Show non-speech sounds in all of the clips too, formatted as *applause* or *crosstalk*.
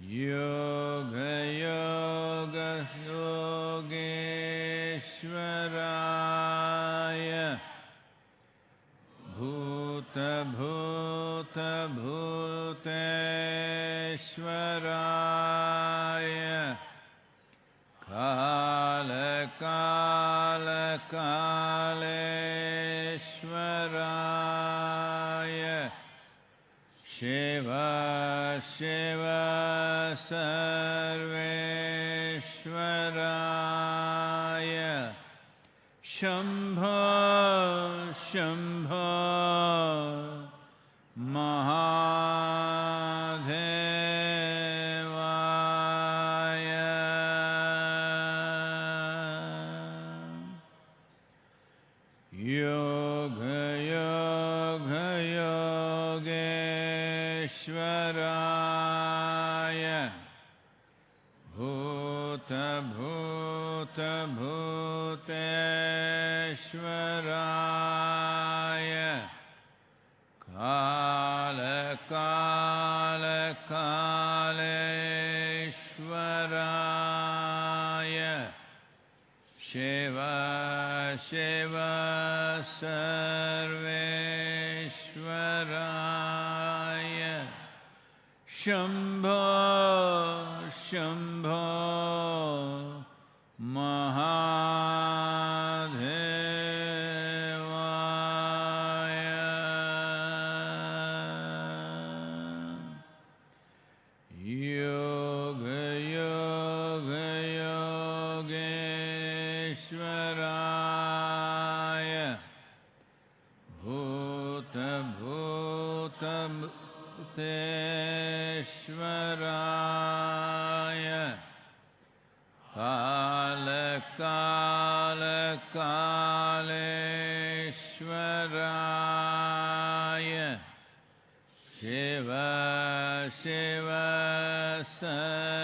Yeah. ेवा सर्वेश्वराय शम्भ शम् sun.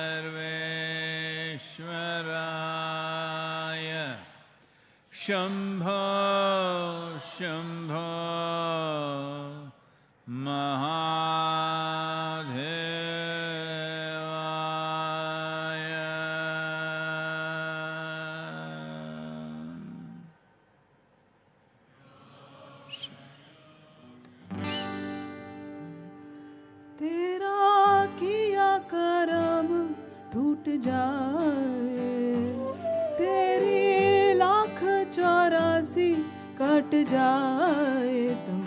जाए। तेरी लाख चौरासी कट जाए तुम।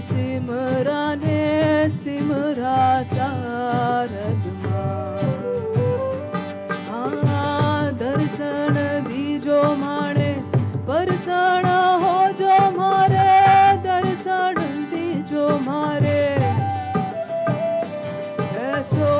सिमरा ने सिमरा शारद माँ। दर्शन दीजो माणे परसण हो जो मारे, दर्शन दीजो मारे। ऐसो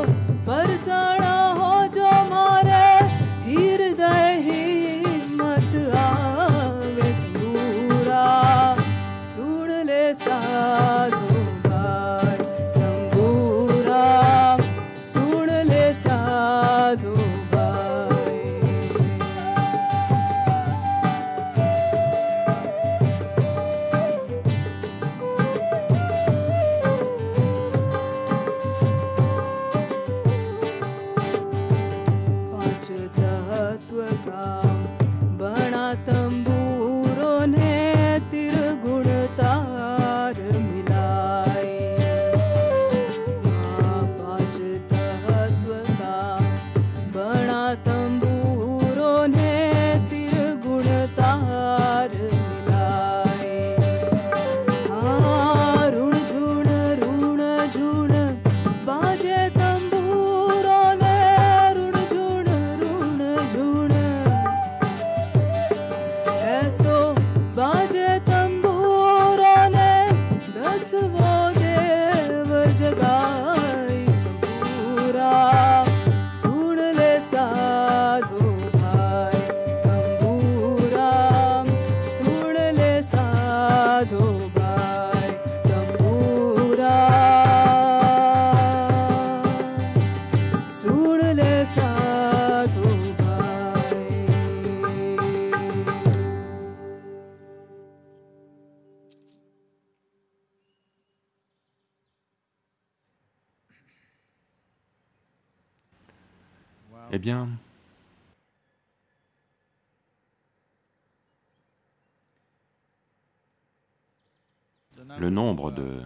le nombre de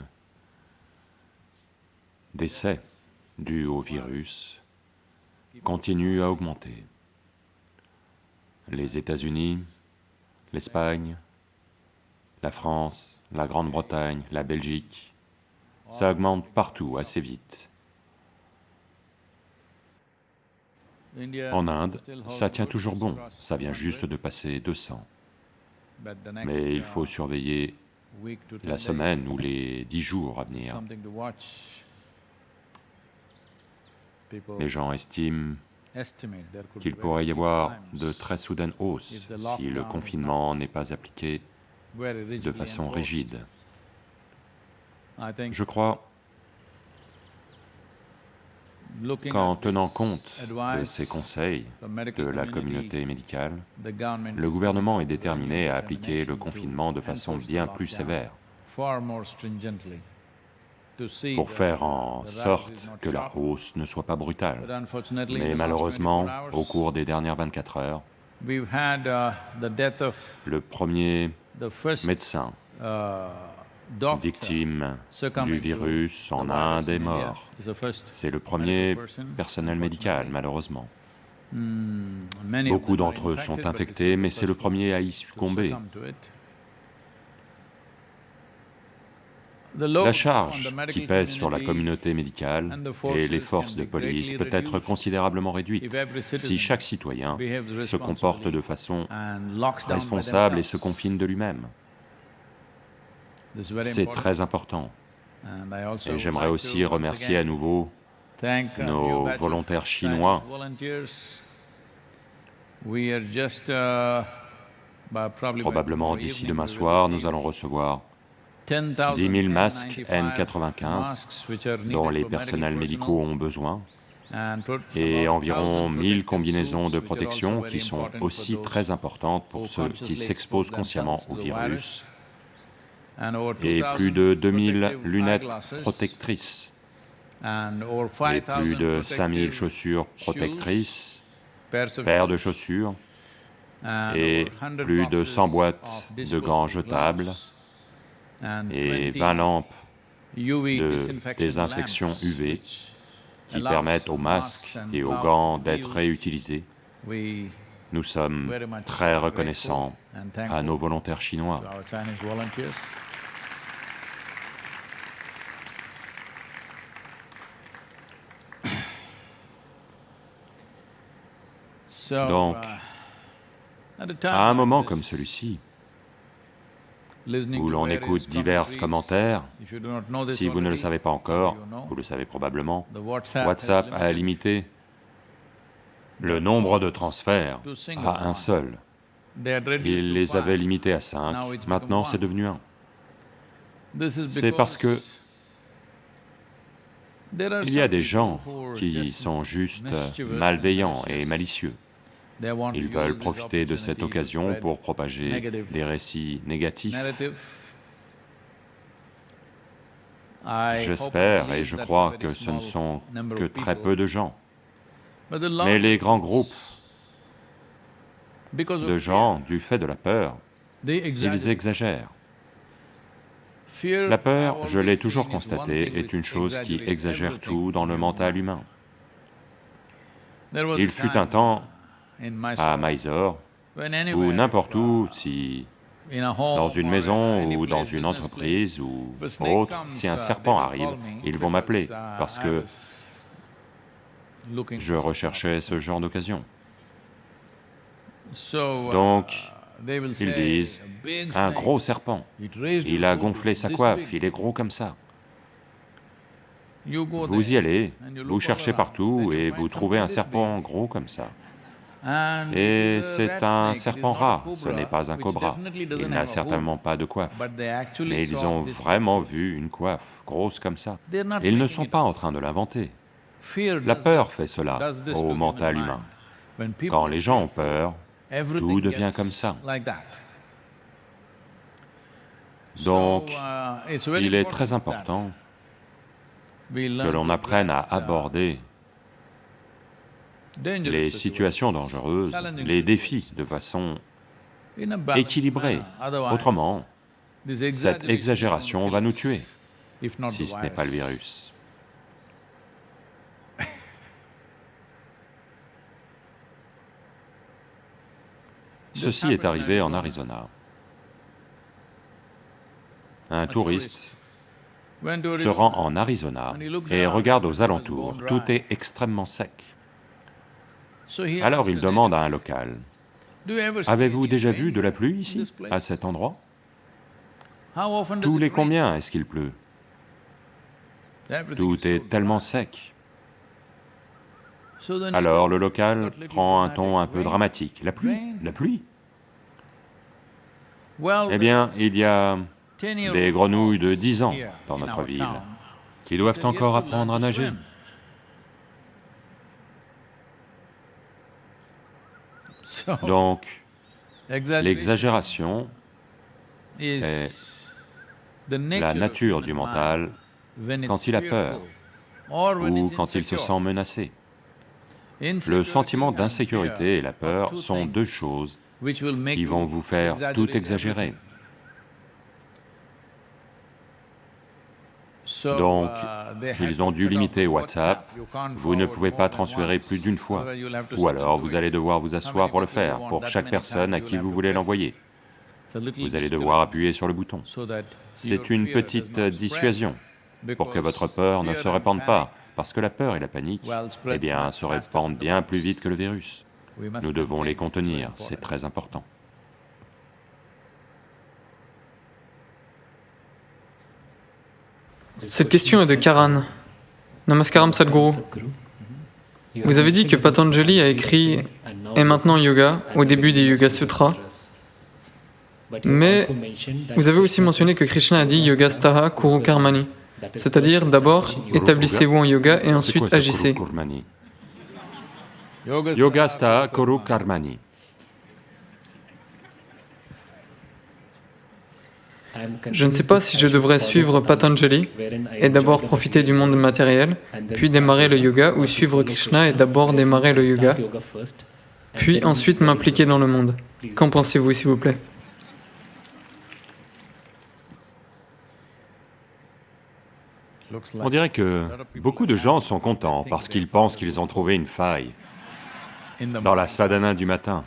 décès dus au virus continue à augmenter. Les États-Unis, l'Espagne, la France, la Grande-Bretagne, la Belgique, ça augmente partout assez vite. En Inde, ça tient toujours bon, ça vient juste de passer 200. Mais il faut surveiller la semaine ou les dix jours à venir. Les gens estiment qu'il pourrait y avoir de très soudaines hausses si le confinement n'est pas appliqué de façon rigide. Je crois qu'en tenant compte de ces conseils de la communauté médicale, le gouvernement est déterminé à appliquer le confinement de façon bien plus sévère pour faire en sorte que la hausse ne soit pas brutale. Mais malheureusement, au cours des dernières 24 heures, uh, le premier médecin victime du virus en Inde est mort. C'est le premier personnel médical, malheureusement. Beaucoup d'entre eux sont infectés, mais c'est le premier à y succomber. La charge qui pèse sur la communauté médicale et les forces de police peut être considérablement réduite si chaque citoyen se comporte de façon responsable et se confine de lui-même. C'est très important. Et j'aimerais aussi remercier à nouveau nos volontaires chinois. Probablement d'ici demain soir, nous allons recevoir 10 000 masques N95 dont les personnels médicaux ont besoin et environ 1000 combinaisons de protection qui sont aussi très importantes pour ceux qui s'exposent consciemment au virus et plus de 2000 lunettes protectrices. Et plus de 5000 chaussures protectrices, paires de chaussures. Et plus de 100 boîtes de gants jetables. Et 20 lampes de désinfection UV qui permettent aux masques et aux gants d'être réutilisés. Nous sommes très reconnaissants à nos volontaires chinois. Donc, à un moment comme celui-ci, où l'on écoute divers commentaires, si vous ne le savez pas encore, vous le savez probablement, WhatsApp a limité le nombre de transferts à un seul. Il les avait limités à cinq, maintenant c'est devenu un. C'est parce que il y a des gens qui sont juste malveillants et malicieux. Ils veulent profiter de cette occasion pour propager des récits négatifs. J'espère et je crois que ce ne sont que très peu de gens. Mais les grands groupes de gens, du fait de la peur, ils exagèrent. La peur, je l'ai toujours constaté, est une chose qui exagère tout dans le mental humain. Il fut un temps à Mysore, ou n'importe où, si dans une maison ou dans une entreprise ou autre, si un serpent arrive, ils vont m'appeler parce que je recherchais ce genre d'occasion. Donc, ils disent, un gros serpent, il a gonflé sa coiffe, il est gros comme ça. Vous y allez, vous cherchez partout et vous trouvez un serpent gros comme ça. Et c'est un serpent rat, ce n'est pas un cobra. Il n'a certainement pas de coiffe. Mais ils ont vraiment vu une coiffe, grosse comme ça. Ils ne sont pas en train de l'inventer. La peur fait cela au mental humain. Quand les gens ont peur, tout devient comme ça. Donc, il est très important que l'on apprenne à aborder les situations dangereuses, les défis de façon équilibrée. Autrement, cette exagération va nous tuer, si ce n'est pas le virus. *laughs* Ceci est arrivé en Arizona. Un touriste se rend en Arizona et regarde aux alentours, tout est extrêmement sec. Alors il demande à un local, « Avez-vous déjà vu de la pluie ici, à cet endroit ?» Tous les combien est-ce qu'il pleut? Tout est tellement sec. Alors le local prend un ton un peu dramatique. La pluie La pluie? Eh bien, il y a des grenouilles de 10 ans dans notre ville qui doivent encore apprendre à nager. Donc, l'exagération est la nature du mental quand il a peur ou quand il se sent menacé. Le sentiment d'insécurité et la peur sont deux choses qui vont vous faire tout exagérer. Donc, ils ont dû limiter WhatsApp, vous ne pouvez pas transférer plus d'une fois, ou alors vous allez devoir vous asseoir pour le faire, pour chaque personne à qui vous voulez l'envoyer. Vous allez devoir appuyer sur le bouton. C'est une petite dissuasion pour que votre peur ne se répande pas, parce que la peur et la panique, eh bien, se répandent bien plus vite que le virus. Nous devons les contenir, c'est très important. Cette question est de Karan. Namaskaram Sadhguru. Vous avez dit que Patanjali a écrit « Et maintenant yoga » au début des Yoga Sutras, mais vous avez aussi mentionné que Krishna a dit « Yoga Staha Kuru Karmani », c'est-à-dire d'abord établissez-vous en yoga et ensuite agissez. Yoga Staha Kuru Karmani. Je ne sais pas si je devrais suivre Patanjali et d'abord profiter du monde matériel, puis démarrer le yoga, ou suivre Krishna et d'abord démarrer le yoga, puis ensuite m'impliquer dans le monde. Qu'en pensez-vous, s'il vous plaît? On dirait que beaucoup de gens sont contents parce qu'ils pensent qu'ils ont trouvé une faille dans la sadhana du matin.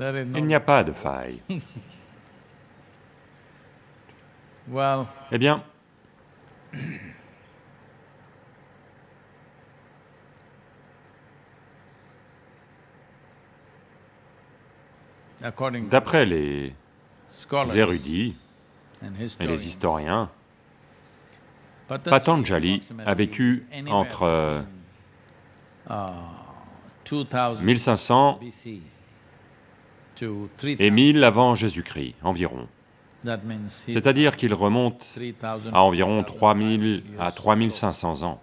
Il n'y a pas de faille. *laughs* Eh bien, d'après les érudits et les historiens, Patanjali a vécu entre 1500 et 1000 avant Jésus-Christ, environ. C'est-à-dire qu'il remonte à environ 3000 à 3500 ans.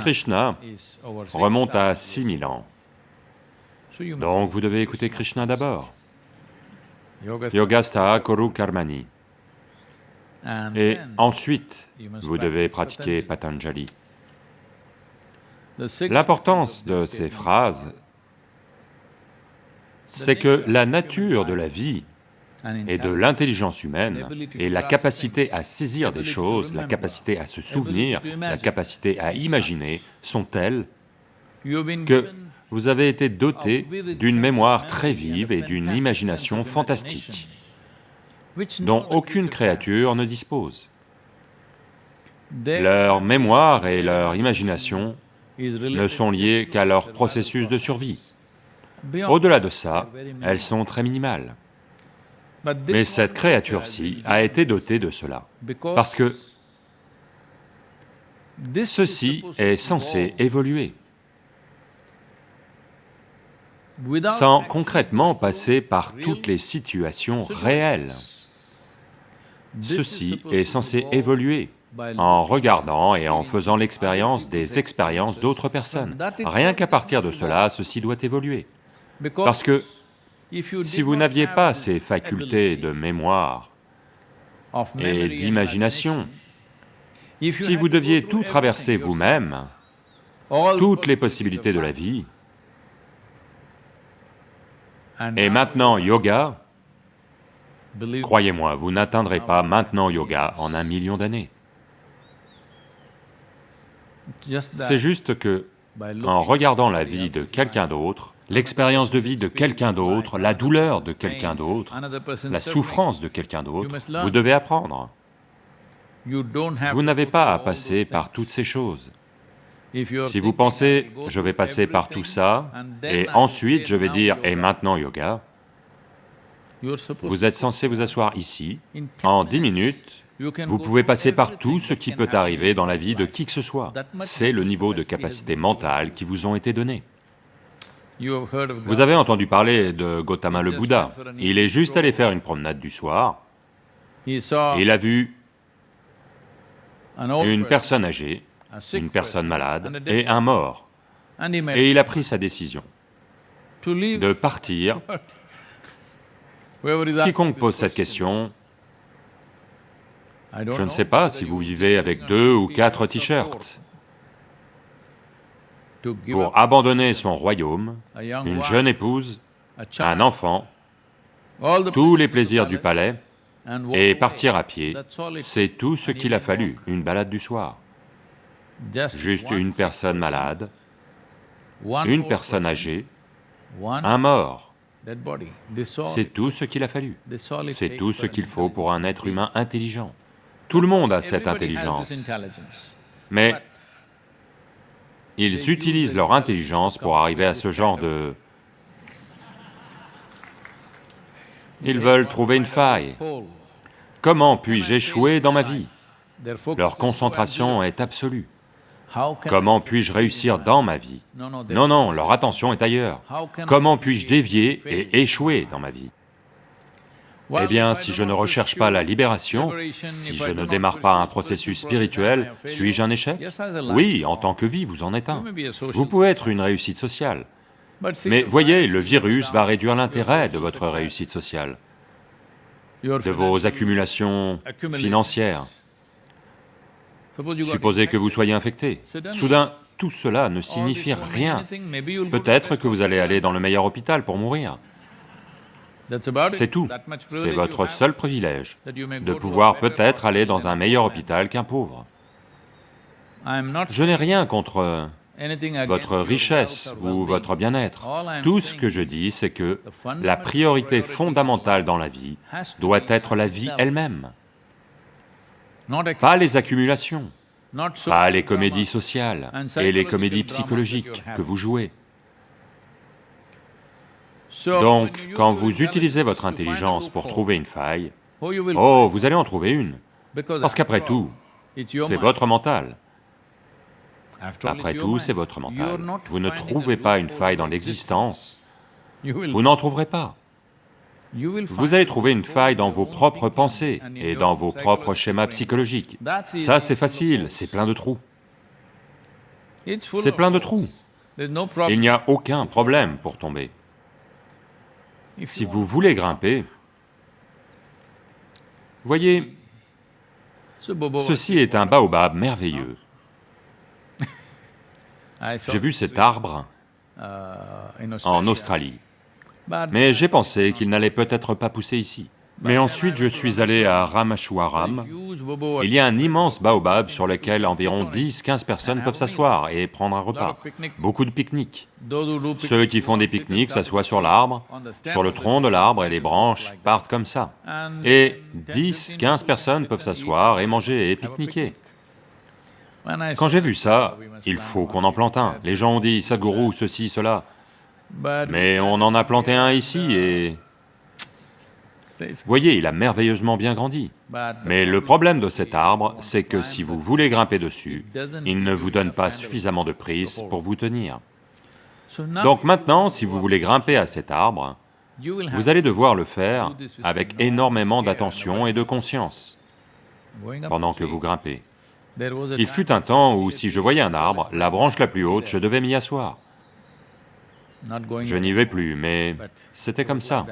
Krishna remonte à 6000 ans. Donc vous devez écouter Krishna d'abord. Yogastha Kuru Karmani. Et ensuite, vous devez pratiquer Patanjali. L'importance de ces phrases c'est que la nature de la vie et de l'intelligence humaine et la capacité à saisir des choses, la capacité à se souvenir, la capacité à imaginer sont telles que vous avez été doté d'une mémoire très vive et d'une imagination fantastique dont aucune créature ne dispose. Leur mémoire et leur imagination ne sont liées qu'à leur processus de survie. Au-delà de ça, elles sont très minimales. Mais cette créature-ci a été dotée de cela, parce que ceci est censé évoluer, sans concrètement passer par toutes les situations réelles. Ceci est censé évoluer en regardant et en faisant l'expérience des expériences d'autres personnes. Rien qu'à partir de cela, ceci doit évoluer. Parce que si vous n'aviez pas ces facultés de mémoire et d'imagination, si vous deviez tout traverser vous-même, toutes les possibilités de la vie, et maintenant yoga, croyez-moi, vous n'atteindrez pas maintenant yoga en un million d'années. C'est juste que, en regardant la vie de quelqu'un d'autre, l'expérience de vie de quelqu'un d'autre, la douleur de quelqu'un d'autre, la souffrance de quelqu'un d'autre, vous devez apprendre. Vous n'avez pas à passer par toutes ces choses. Si vous pensez, je vais passer par tout ça, et ensuite je vais dire, et maintenant yoga, vous êtes censé vous asseoir ici, en dix minutes, vous pouvez passer par tout ce qui peut arriver dans la vie de qui que ce soit. C'est le niveau de capacité mentale qui vous ont été donnés. Vous avez entendu parler de Gautama le Bouddha. Il est juste allé faire une promenade du soir. Il a vu une personne âgée, une personne malade et un mort. Et il a pris sa décision de partir. *laughs* Quiconque pose cette question, je ne sais pas si vous vivez avec deux ou quatre t-shirts. Pour abandonner son royaume, une jeune épouse, un enfant, tous les plaisirs du palais, et partir à pied, c'est tout ce qu'il a fallu, une balade du soir. Juste une personne malade, une personne âgée, un mort. C'est tout ce qu'il a fallu. C'est tout ce qu'il faut pour un être humain intelligent. Tout le monde a cette intelligence, mais ils utilisent leur intelligence pour arriver à ce genre de... Ils veulent trouver une faille. Comment puis-je échouer dans ma vie? Leur concentration est absolue. Comment puis-je réussir dans ma vie? Non, non, leur attention est ailleurs. Comment puis-je dévier et échouer dans ma vie? Eh bien, si je ne recherche pas la libération, si je ne démarre pas un processus spirituel, suis-je un échec? Oui, en tant que vie, vous en êtes un. Vous pouvez être une réussite sociale. Mais voyez, le virus va réduire l'intérêt de votre réussite sociale, de vos accumulations financières. Supposez que vous soyez infecté. Soudain, tout cela ne signifie rien. Peut-être que vous allez aller dans le meilleur hôpital pour mourir. C'est tout. C'est votre seul privilège, de pouvoir peut-être aller dans un meilleur hôpital qu'un pauvre. Je n'ai rien contre votre richesse ou votre bien-être. Tout ce que je dis, c'est que la priorité fondamentale dans la vie doit être la vie elle-même pas les accumulations, pas les comédies sociales et les comédies psychologiques que vous jouez. Donc, quand vous utilisez votre intelligence pour trouver une faille, oh, vous allez en trouver une, parce qu'après tout, c'est votre mental. Après tout, c'est votre mental. Vous ne trouvez pas une faille dans l'existence, vous n'en trouverez pas. Vous allez trouver une faille dans vos propres pensées et dans vos propres schémas psychologiques. Ça, c'est facile, c'est plein de trous. C'est plein de trous. Il n'y a aucun problème pour tomber. Si vous voulez grimper, voyez, ceci est un baobab merveilleux. J'ai vu cet arbre en Australie. Mais j'ai pensé qu'il n'allait peut-être pas pousser ici. Mais ensuite je suis allé à Ramachwaram, il y a un immense baobab sur lequel environ 10-15 personnes peuvent s'asseoir et prendre un repas, beaucoup de pique-niques. Ceux qui font des pique-niques s'assoient sur l'arbre, sur le tronc de l'arbre et les branches partent comme ça. Et 10-15 personnes peuvent s'asseoir et manger et pique-niquer. Quand j'ai vu ça, il faut qu'on en plante un. Les gens ont dit, Sadhguru, ceci, cela. Mais on en a planté un ici et... Voyez, il a merveilleusement bien grandi. Mais le problème de cet arbre, c'est que si vous voulez grimper dessus, il ne vous donne pas suffisamment de prise pour vous tenir. Donc maintenant, si vous voulez grimper à cet arbre, vous allez devoir le faire avec énormément d'attention et de conscience pendant que vous grimpez. Il fut un temps où si je voyais un arbre, la branche la plus haute, je devais m'y asseoir. Je n'y vais plus, mais c'était comme ça.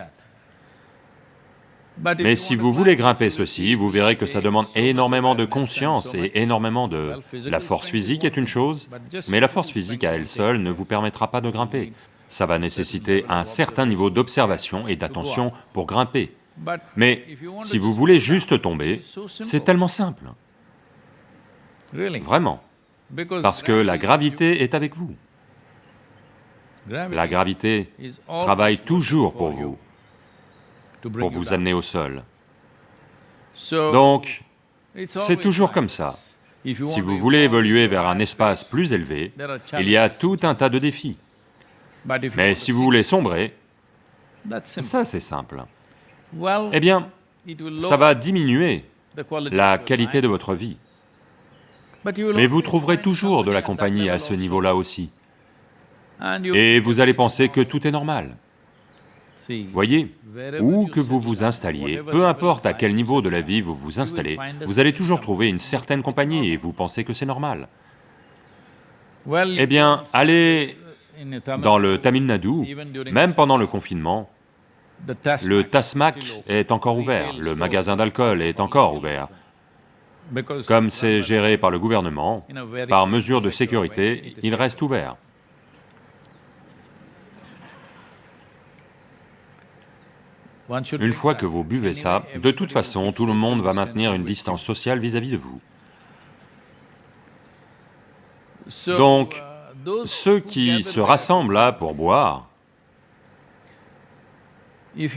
Mais si vous voulez grimper ceci, vous verrez que ça demande énormément de conscience et énormément de... La force physique est une chose, mais la force physique à elle seule ne vous permettra pas de grimper. Ça va nécessiter un certain niveau d'observation et d'attention pour grimper. Mais si vous voulez juste tomber, c'est tellement simple. Vraiment. Parce que la gravité est avec vous. La gravité travaille toujours pour vous, pour vous amener au sol. Donc, c'est toujours comme ça. Si vous voulez évoluer vers un espace plus élevé, il y a tout un tas de défis. Mais si vous voulez sombrer, ça c'est simple. Eh bien, ça va diminuer la qualité de votre vie. Mais vous trouverez toujours de la compagnie à ce niveau-là aussi. Et vous allez penser que tout est normal. Voyez, où que vous vous installiez, peu importe à quel niveau de la vie vous vous installez, vous allez toujours trouver une certaine compagnie et vous pensez que c'est normal. Eh bien, allez dans le Tamil Nadu, même pendant le confinement, le Tasmac est encore ouvert, le magasin d'alcool est encore ouvert. Comme c'est géré par le gouvernement, par mesure de sécurité, il reste ouvert. Une fois que vous buvez ça, de toute façon, tout le monde va maintenir une distance sociale vis-à-vis de vous. Donc, ceux qui se rassemblent là pour boire,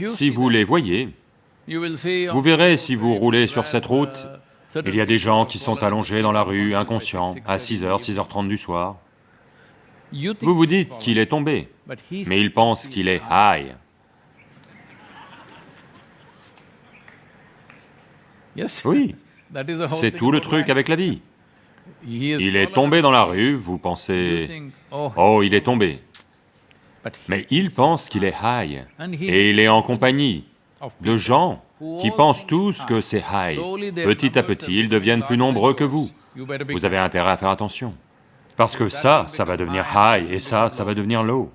si vous les voyez, vous verrez si vous roulez sur cette route, il y a des gens qui sont allongés dans la rue, inconscients, à 6h, 6h30 du soir. Vous vous dites qu'il est tombé, mais il pense qu'il est high. Oui, *laughs* c'est tout le truc avec la vie. Il est tombé dans la rue, vous pensez, oh, il est tombé. Mais il pense qu'il est high, et il est en compagnie de gens qui pensent tous que c'est high. Petit à petit, ils deviennent plus nombreux que vous. Vous avez intérêt à faire attention. Parce que ça, ça va devenir high, et ça, ça va devenir low.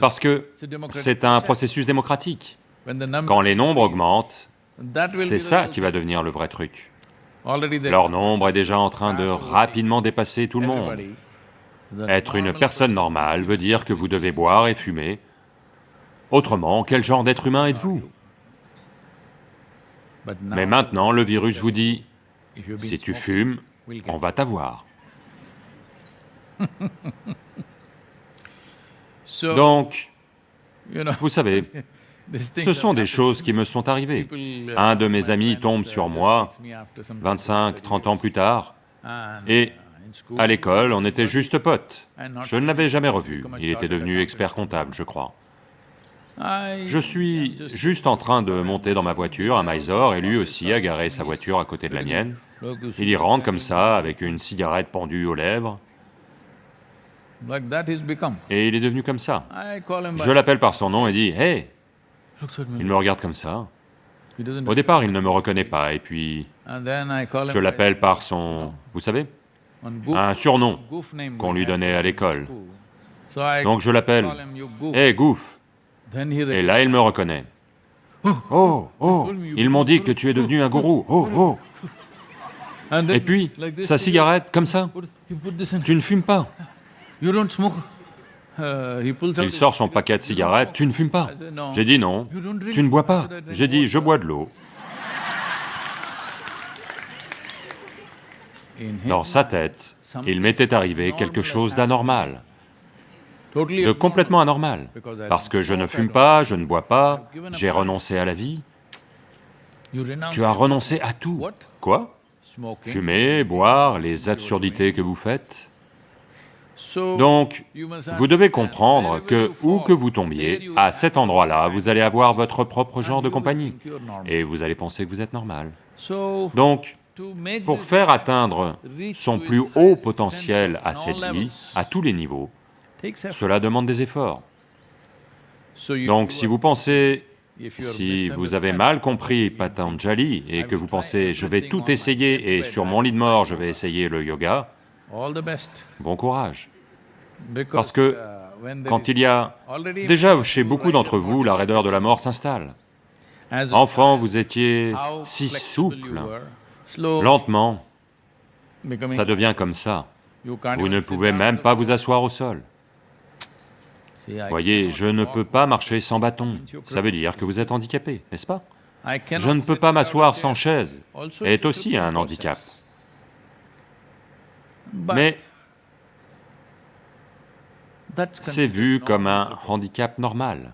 Parce que c'est un processus démocratique. Quand les nombres augmentent, c'est ça qui va devenir le vrai truc. Leur nombre est déjà en train de rapidement dépasser tout le monde. Être une personne normale veut dire que vous devez boire et fumer. Autrement, quel genre d'être humain êtes-vous? Mais maintenant, le virus vous dit, si tu fumes, on va t'avoir. *laughs* Donc, vous savez, *laughs* ce sont des choses qui me sont arrivées. Un de mes amis tombe sur moi 25, 30 ans plus tard, et à l'école, on était juste potes. Je ne l'avais jamais revu, il était devenu expert comptable, je crois. Je suis juste en train de monter dans ma voiture à Mysore, et lui aussi a garé sa voiture à côté de la mienne. Il y rentre comme ça, avec une cigarette pendue aux lèvres, et il est devenu comme ça. Je l'appelle par son nom et dis, « Hey !» Il me regarde comme ça. Au départ, il ne me reconnaît pas, et puis je l'appelle par son... vous savez Un surnom qu'on lui donnait à l'école. Donc je l'appelle, « Hé, hey, Goof !» Et là, il me reconnaît. « Oh, oh, ils m'ont dit que tu es devenu un gourou, oh, *laughs* oh !» Et puis, sa cigarette, comme ça, « Tu ne fumes pas !» Il sort son paquet de cigarettes, « Tu ne fumes pas ?» J'ai dit non. « Tu ne bois pas ?» J'ai dit « Je bois de l'eau. » Dans sa tête, il m'était arrivé quelque chose d'anormal, de complètement anormal, parce que je ne fume pas, je ne bois pas, j'ai renoncé à la vie. Tu as renoncé à tout. Quoi? Fumer, boire, les absurdités que vous faites donc, vous devez comprendre que où que vous tombiez, à cet endroit-là, vous allez avoir votre propre genre de compagnie, et vous allez penser que vous êtes normal. Donc, pour faire atteindre son plus haut potentiel à cette vie, à tous les niveaux, cela demande des efforts. Donc si vous pensez, si vous avez mal compris Patanjali et que vous pensez « je vais tout essayer et sur mon lit de mort je vais essayer le yoga », bon courage. Parce que quand il y a... Déjà, chez beaucoup d'entre vous, la raideur de la mort s'installe. Enfant, vous étiez si souple, lentement, ça devient comme ça. Vous ne pouvez même pas vous asseoir au sol. Voyez, je ne peux pas marcher sans bâton, ça veut dire que vous êtes handicapé, n'est-ce pas? Je ne peux pas m'asseoir sans chaise, est aussi un handicap. Mais c'est vu comme un handicap normal.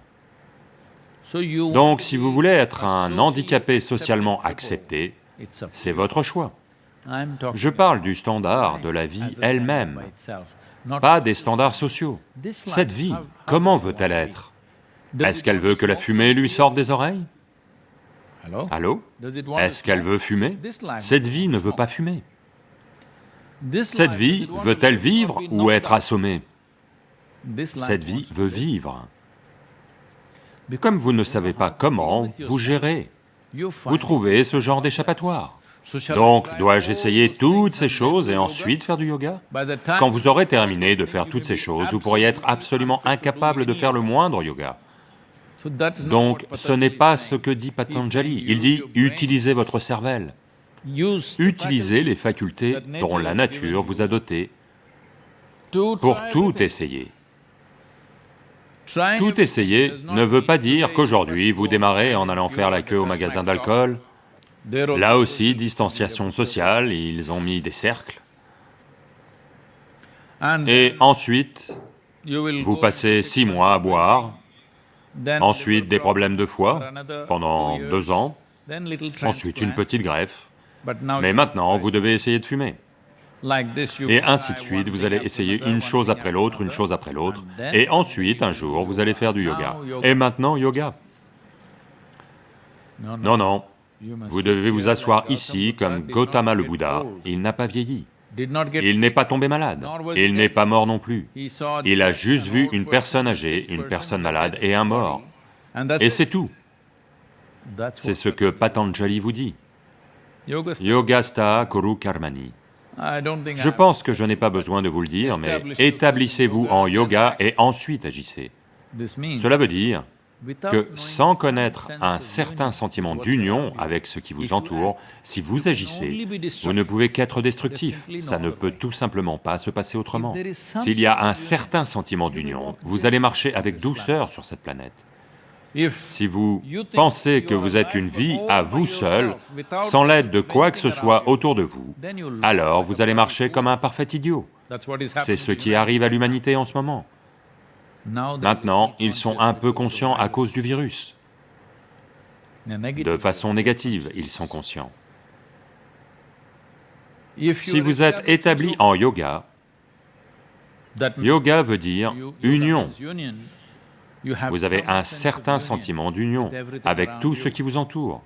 Donc si vous voulez être un handicapé socialement accepté, c'est votre choix. Je parle du standard de la vie elle-même, pas des standards sociaux. Cette vie, comment veut-elle être? Est-ce qu'elle veut que la fumée lui sorte des oreilles? Allô? Est-ce qu'elle veut fumer? Cette vie ne veut pas fumer. Cette vie veut-elle vivre ou être assommée? Cette vie veut vivre. Comme vous ne savez pas comment, vous gérez. Vous trouvez ce genre d'échappatoire. Donc, dois-je essayer toutes ces choses et ensuite faire du yoga? Quand vous aurez terminé de faire toutes ces choses, vous pourriez être absolument incapable de faire le moindre yoga. Donc, ce n'est pas ce que dit Patanjali, il dit « utilisez votre cervelle ». Utilisez les facultés dont la nature vous a doté pour tout essayer. Tout essayer ne veut pas dire qu'aujourd'hui vous démarrez en allant faire la queue au magasin d'alcool, là aussi distanciation sociale, ils ont mis des cercles, et ensuite vous passez six mois à boire, ensuite des problèmes de foie pendant deux ans, ensuite une petite greffe, mais maintenant vous devez essayer de fumer. Et ainsi de suite, vous allez essayer une chose après l'autre, une chose après l'autre, et ensuite, un jour, vous allez faire du yoga. Et maintenant, yoga. Non, non, vous devez vous asseoir ici comme Gautama le Bouddha, il n'a pas vieilli. Il n'est pas tombé malade, il n'est pas mort non plus. Il a juste vu une personne âgée, une personne malade et un mort. Et c'est tout. C'est ce que Patanjali vous dit. Yogasta Kuru Karmani. Je pense que je n'ai pas besoin de vous le dire, mais établissez-vous en yoga et ensuite agissez. Cela veut dire que sans connaître un certain sentiment d'union avec ce qui vous entoure, si vous agissez, vous ne pouvez qu'être destructif, ça ne peut tout simplement pas se passer autrement. S'il y a un certain sentiment d'union, vous allez marcher avec douceur sur cette planète. Si vous pensez que vous êtes une vie à vous seul, sans l'aide de quoi que ce soit autour de vous, alors vous allez marcher comme un parfait idiot. C'est ce qui arrive à l'humanité en ce moment. Maintenant, ils sont un peu conscients à cause du virus. De façon négative, ils sont conscients. Si vous êtes établi en yoga, yoga veut dire union, vous avez un certain sentiment d'union avec tout ce qui vous entoure.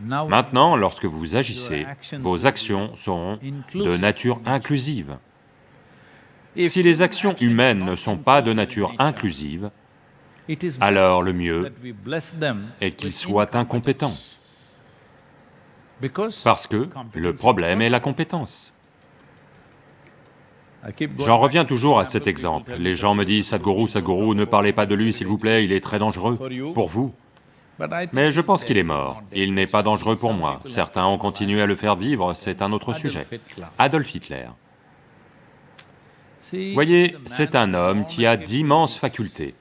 Maintenant, lorsque vous agissez, vos actions seront de nature inclusive. Si les actions humaines ne sont pas de nature inclusive, alors le mieux est qu'ils soient incompétents. Parce que le problème est la compétence. J'en reviens toujours à cet exemple. Les gens me disent, Sadhguru, Sadhguru, ne parlez pas de lui s'il vous plaît, il est très dangereux pour vous. Mais je pense qu'il est mort, il n'est pas dangereux pour moi. Certains ont continué à le faire vivre, c'est un autre sujet. Adolf Hitler. Voyez, c'est un homme qui a d'immenses facultés.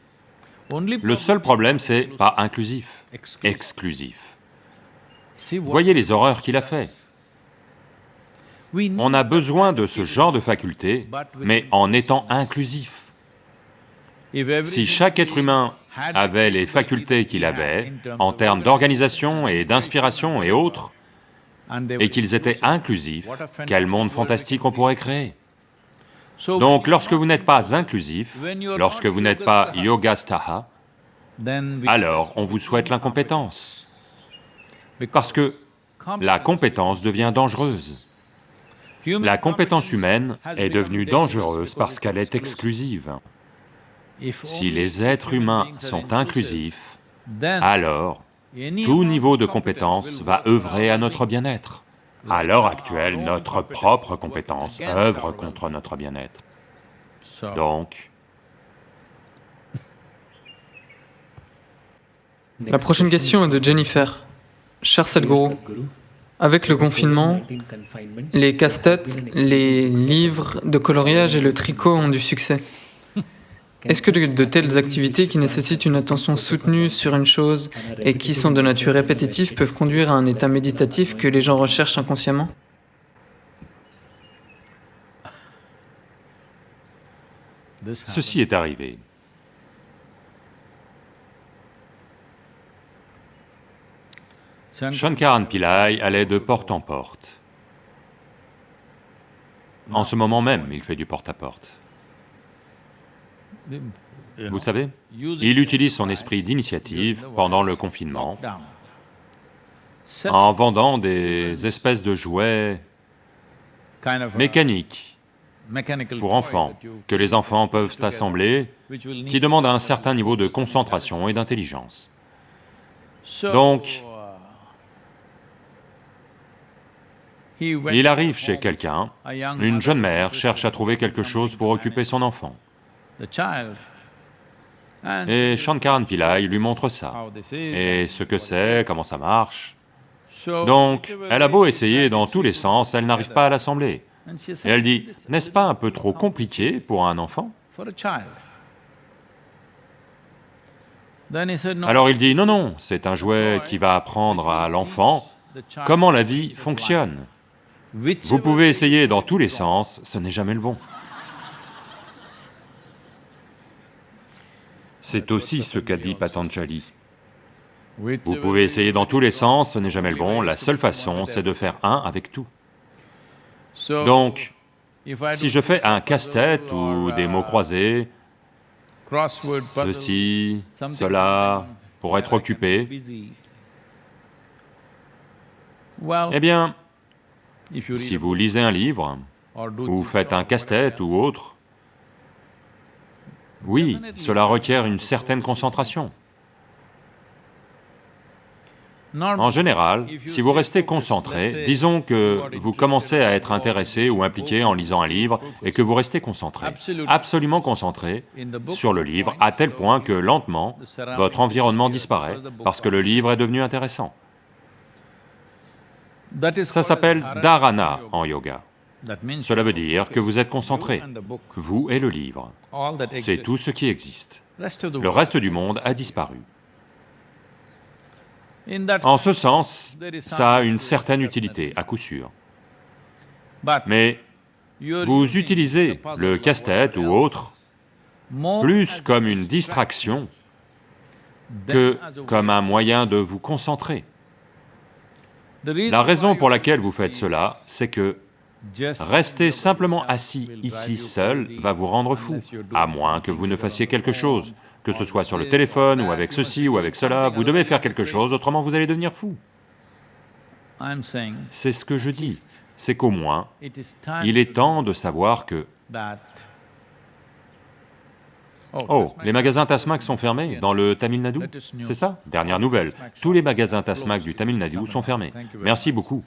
Le seul problème, c'est pas inclusif, exclusif. Voyez les horreurs qu'il a fait. On a besoin de ce genre de faculté, mais en étant inclusif. Si chaque être humain avait les facultés qu'il avait, en termes d'organisation et d'inspiration et autres, et qu'ils étaient inclusifs, quel monde fantastique on pourrait créer? Donc lorsque vous n'êtes pas inclusif, lorsque vous n'êtes pas yogastaha, alors on vous souhaite l'incompétence. Parce que la compétence devient dangereuse. La compétence humaine est devenue dangereuse parce qu'elle est exclusive. Si les êtres humains sont inclusifs, alors tout niveau de compétence va œuvrer à notre bien-être. À l'heure actuelle, notre propre compétence œuvre contre notre bien-être. Donc... La prochaine question est de Jennifer. Cher Sadhguru, avec le confinement, les casse-têtes, les livres de coloriage et le tricot ont du succès. Est-ce que de, telles activités qui nécessitent une attention soutenue sur une chose et qui sont de nature répétitive peuvent conduire à un état méditatif que les gens recherchent inconsciemment? Ceci est arrivé. Shankaran Pillai allait de porte en porte. En ce moment même, il fait du porte-à-porte. Vous savez, il utilise son esprit d'initiative pendant le confinement en vendant des espèces de jouets mécaniques pour enfants, que les enfants peuvent assembler, qui demandent un certain niveau de concentration et d'intelligence. Donc, il arrive chez quelqu'un, une jeune mère cherche à trouver quelque chose pour occuper son enfant. Et Shankaran Pillai lui montre ça, et ce que c'est, comment ça marche? Donc, elle a beau essayer dans tous les sens, elle n'arrive pas à l'assembler. Et elle dit, n'est-ce pas un peu trop compliqué pour un enfant? Alors il dit, non, non, c'est un jouet qui va apprendre à l'enfant comment la vie fonctionne. Vous pouvez essayer dans tous les sens, ce n'est jamais le bon. C'est aussi ce qu'a dit Patanjali. Vous pouvez essayer dans tous les sens, ce n'est jamais le bon, la seule façon c'est de faire un avec tout. Donc, si je fais un casse-tête ou des mots croisés, ceci, cela, pour être occupé, eh bien, si vous lisez un livre, ou faites un casse-tête ou autre, oui, cela requiert une certaine concentration. En général, si vous restez concentré, disons que vous commencez à être intéressé ou impliqué en lisant un livre et que vous restez concentré, absolument concentré sur le livre, à tel point que lentement, votre environnement disparaît parce que le livre est devenu intéressant. Ça s'appelle dharana en yoga. Cela veut dire que vous êtes concentré, vous et le livre. C'est tout ce qui existe. Le reste du monde a disparu. En ce sens, ça a une certaine utilité, à coup sûr. Mais vous utilisez le casse-tête ou autre plus comme une distraction que comme un moyen de vous concentrer. La raison pour laquelle vous faites cela, c'est que rester simplement assis ici seul va vous rendre fou, à moins que vous ne fassiez quelque chose que ce soit sur le téléphone ou avec ceci ou avec cela, vous devez faire quelque chose, autrement vous allez devenir fou. C'est ce que je dis, c'est qu'au moins, il est temps de savoir que... Oh, les magasins Tasmac sont fermés dans le Tamil Nadu, c'est ça? Dernière nouvelle, tous les magasins Tasmac du Tamil Nadu sont fermés. Merci beaucoup.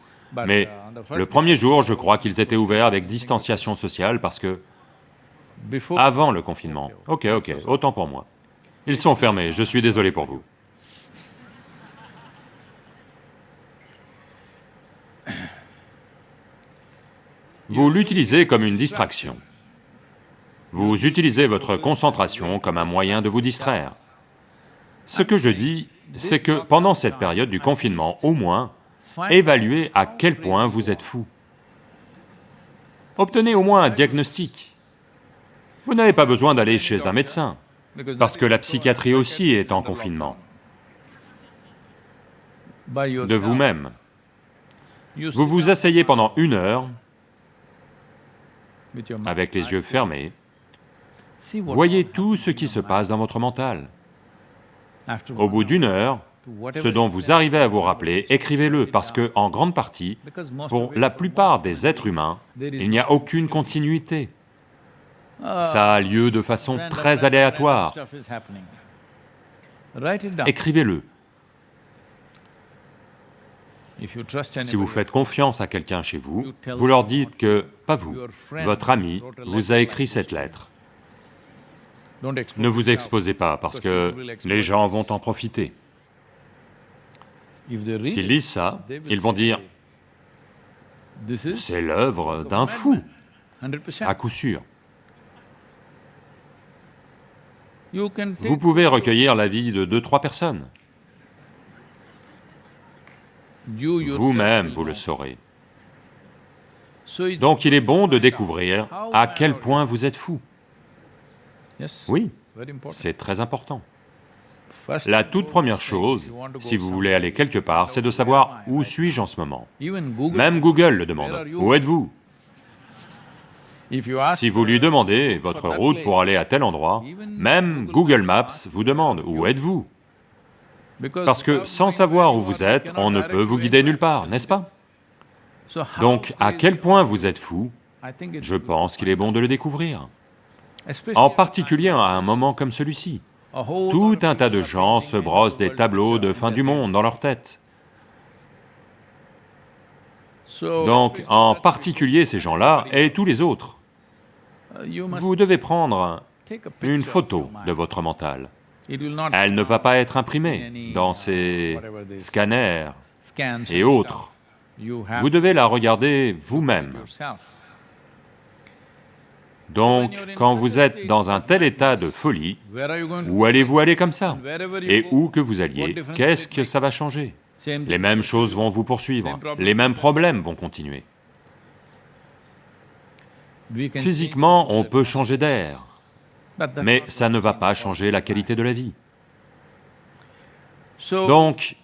Mais le premier jour, je crois qu'ils étaient ouverts avec distanciation sociale parce que... Avant le confinement. Ok, ok, autant pour moi. Ils sont fermés, je suis désolé pour vous. Vous l'utilisez comme une distraction. Vous utilisez votre concentration comme un moyen de vous distraire. Ce que je dis, c'est que pendant cette période du confinement, au moins, évaluez à quel point vous êtes fou. Obtenez au moins un diagnostic. Vous n'avez pas besoin d'aller chez un médecin parce que la psychiatrie aussi est en confinement. De vous-même. Vous vous asseyez pendant une heure, avec les yeux fermés, voyez tout ce qui se passe dans votre mental. Au bout d'une heure, ce dont vous arrivez à vous rappeler, écrivez-le, parce que, en grande partie, pour la plupart des êtres humains, il n'y a aucune continuité. Ça a lieu de façon très aléatoire. Écrivez-le. Si vous faites confiance à quelqu'un chez vous, vous leur dites que, pas vous, votre ami vous a écrit cette lettre. Ne vous exposez pas parce que les gens vont en profiter. S'ils lisent ça, ils vont dire, c'est l'œuvre d'un fou, à coup sûr. Vous pouvez recueillir l'avis de deux, trois personnes. Vous-même, vous le saurez. Donc il est bon de découvrir à quel point vous êtes fou. Oui, c'est très important. La toute première chose, si vous voulez aller quelque part, c'est de savoir où suis-je en ce moment. Même Google le demande, où êtes-vous? Si vous lui demandez votre route pour aller à tel endroit, même Google Maps vous demande, où êtes-vous. Parce que sans savoir où vous êtes, on ne peut vous guider nulle part, n'est-ce pas? Donc, à quel point vous êtes fou, je pense qu'il est bon de le découvrir. En particulier à un moment comme celui-ci. Tout un tas de gens se brossent des tableaux de fin du monde dans leur tête. Donc, en particulier ces gens-là et tous les autres, vous devez prendre une photo de votre mental. Elle ne va pas être imprimée dans ces scanners et autres. Vous devez la regarder vous-même. Donc, quand vous êtes dans un tel état de folie, où allez-vous aller comme ça? Et où que vous alliez, qu'est-ce que ça va changer? Les mêmes choses vont vous poursuivre, les mêmes problèmes vont continuer. Physiquement, on peut changer d'air, mais ça ne va pas changer la qualité de la vie. Donc,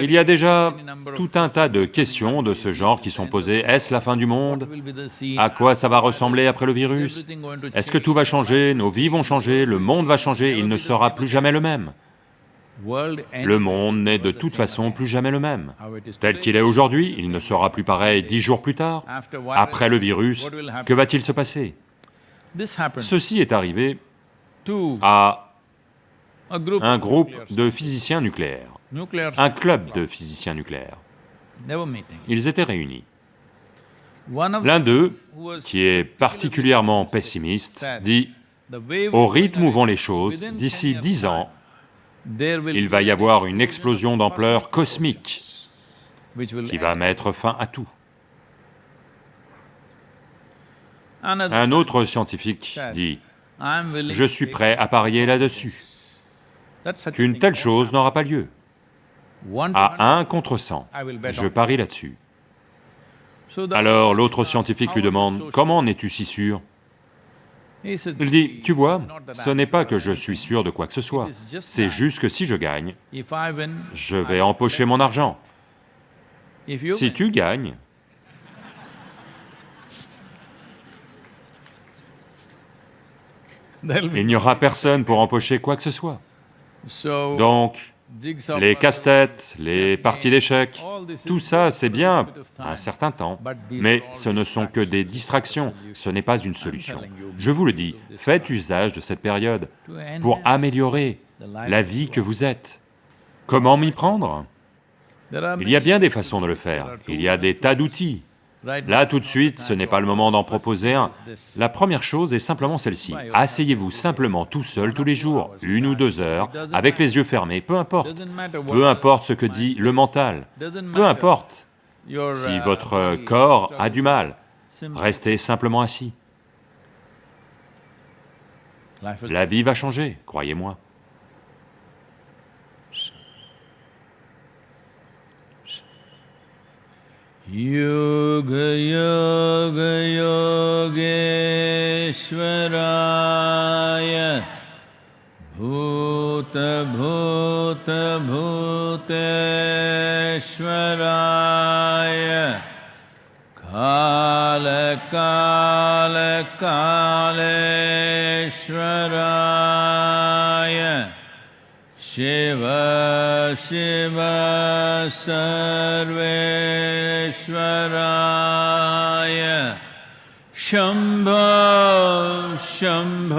il y a déjà tout un tas de questions de ce genre qui sont posées. Est-ce la fin du monde? À quoi ça va ressembler après le virus? Est-ce que tout va changer? Nos vies vont changer? Le monde va changer? Il ne sera plus jamais le même. Le monde n'est de toute façon plus jamais le même. Tel qu'il est aujourd'hui, il ne sera plus pareil dix jours plus tard. Après le virus, que va-t-il se passer? Ceci est arrivé à un groupe de physiciens nucléaires un club de physiciens nucléaires. Ils étaient réunis. L'un d'eux, qui est particulièrement pessimiste, dit, « Au rythme où vont les choses, d'ici dix ans, il va y avoir une explosion d'ampleur cosmique qui va mettre fin à tout. » Un autre scientifique dit, « Je suis prêt à parier là-dessus, qu'une telle chose n'aura pas lieu. » à 1 contre 100. Je parie là-dessus. Alors l'autre scientifique lui demande, « Comment en es-tu si sûr ?» Il dit, « Tu vois, ce n'est pas que je suis sûr de quoi que ce soit, c'est juste que si je gagne, je vais empocher mon argent. Si tu gagnes, *laughs* il n'y aura personne pour empocher quoi que ce soit. Donc, les casse-têtes, les parties d'échecs, tout ça c'est bien un certain temps, mais ce ne sont que des distractions, ce n'est pas une solution. Je vous le dis, faites usage de cette période pour améliorer la vie que vous êtes. Comment m'y prendre? Il y a bien des façons de le faire, il y a des tas d'outils, Là, tout de suite, ce n'est pas le moment d'en proposer un. La première chose est simplement celle-ci. Asseyez-vous simplement tout seul tous les jours, une ou deux heures, avec les yeux fermés, peu importe. Peu importe ce que dit le mental, peu importe si votre corps a du mal, restez simplement assis. La vie va changer, croyez-moi. योगयोगयोगेश्वराय भूतभूतभूतेश्वराय कालकालकालेश्वराय शिव शिव श्वराय शम्भो शम्भ